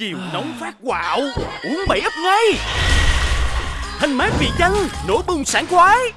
Chiều nóng phát quạo. Uống bảy ấp ngay. Thanh mát vị chanh Nổ bùng sảng khoái